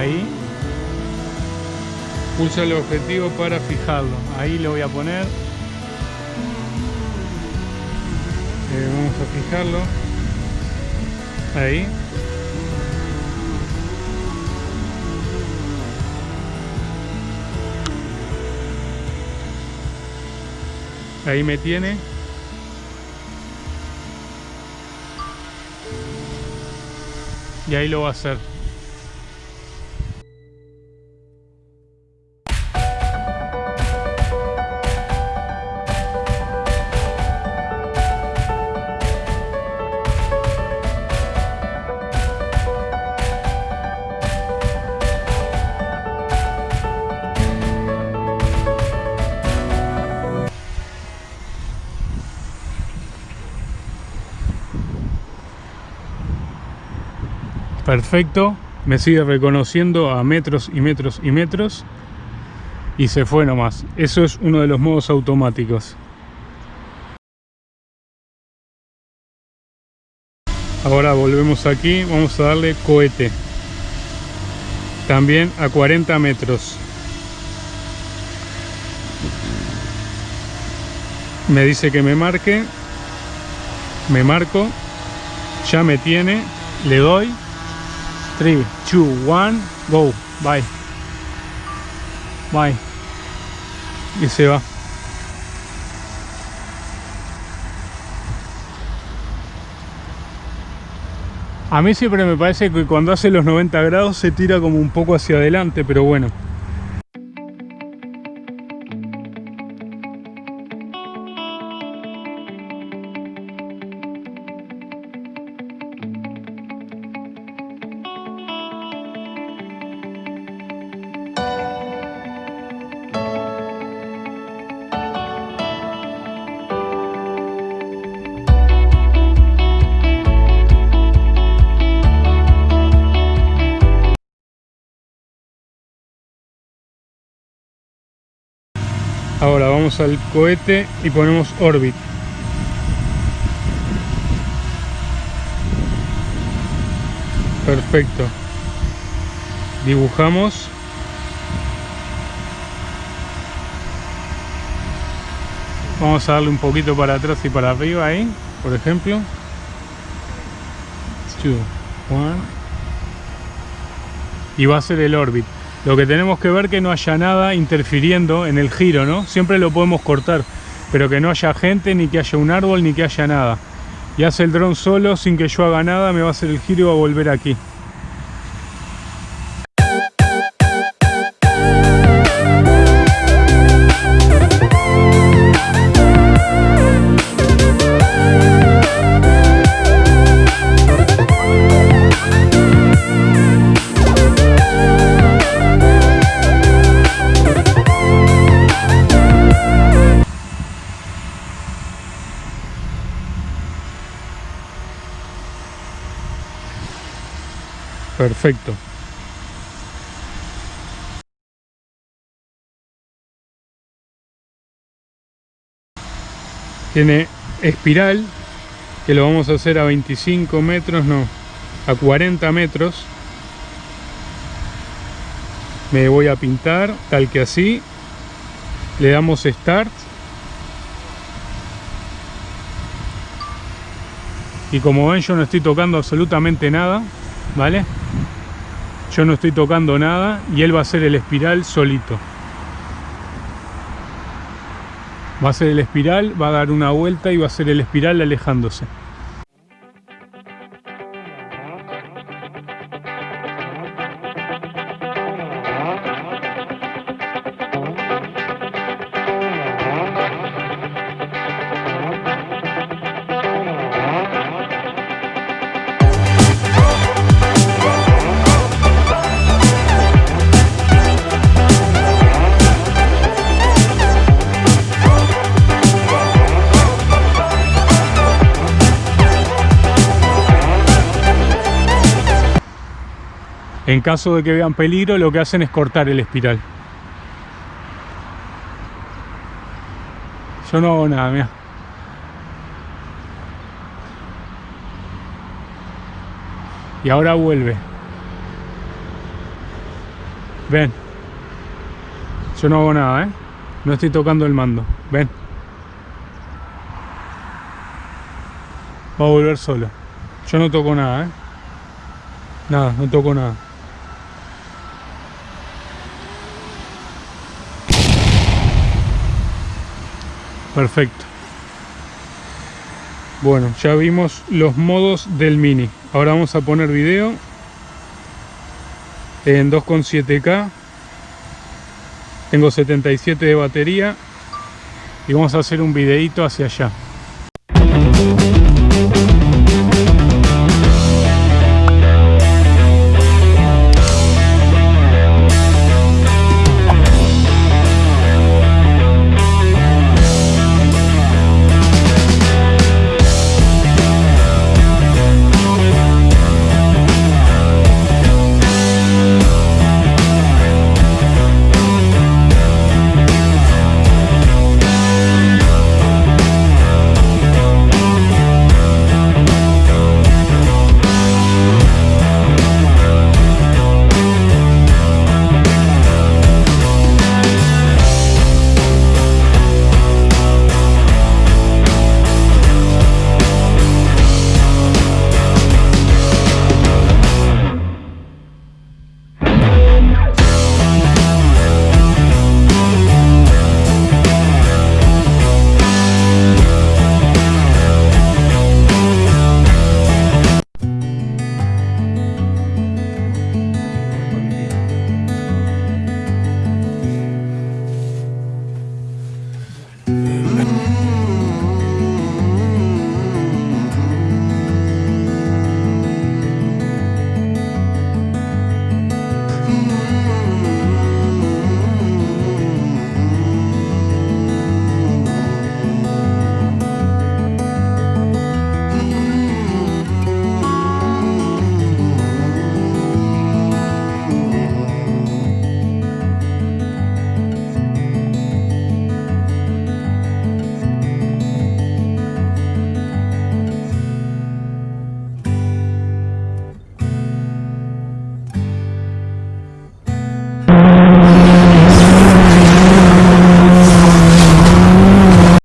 ahí. Pulsa el objetivo para fijarlo. Ahí lo voy a poner. Eh, vamos a fijarlo. Ahí. Ahí me tiene. Y ahí lo va a hacer. Perfecto, me sigue reconociendo a metros y metros y metros y se fue nomás. Eso es uno de los modos automáticos. Ahora volvemos aquí, vamos a darle cohete. También a 40 metros. Me dice que me marque. Me marco. Ya me tiene. Le doy 3, 2, 1, go, bye. Bye. Y se va. A mí siempre me parece que cuando hace los 90 grados se tira como un poco hacia adelante, pero bueno. Al cohete y ponemos orbit. Perfecto. Dibujamos. Vamos a darle un poquito para atrás y para arriba ahí, por ejemplo. Y va a ser el orbit. Lo que tenemos que ver que no haya nada interfiriendo en el giro, ¿no? Siempre lo podemos cortar, pero que no haya gente, ni que haya un árbol, ni que haya nada. Y hace el dron solo, sin que yo haga nada, me va a hacer el giro y va a volver aquí. Perfecto. Tiene espiral, que lo vamos a hacer a 25 metros, no, a 40 metros. Me voy a pintar, tal que así. Le damos Start. Y como ven yo no estoy tocando absolutamente nada. ¿vale? Yo no estoy tocando nada y él va a hacer el espiral solito. Va a hacer el espiral, va a dar una vuelta y va a hacer el espiral alejándose. En caso de que vean peligro, lo que hacen es cortar el espiral. Yo no hago nada, mira. Y ahora vuelve. Ven. Yo no hago nada, ¿eh? No estoy tocando el mando. Ven. Va a volver solo. Yo no toco nada, ¿eh? Nada, no toco nada. Perfecto. Bueno, ya vimos los modos del Mini. Ahora vamos a poner video en 2.7K. Tengo 77 de batería y vamos a hacer un videito hacia allá.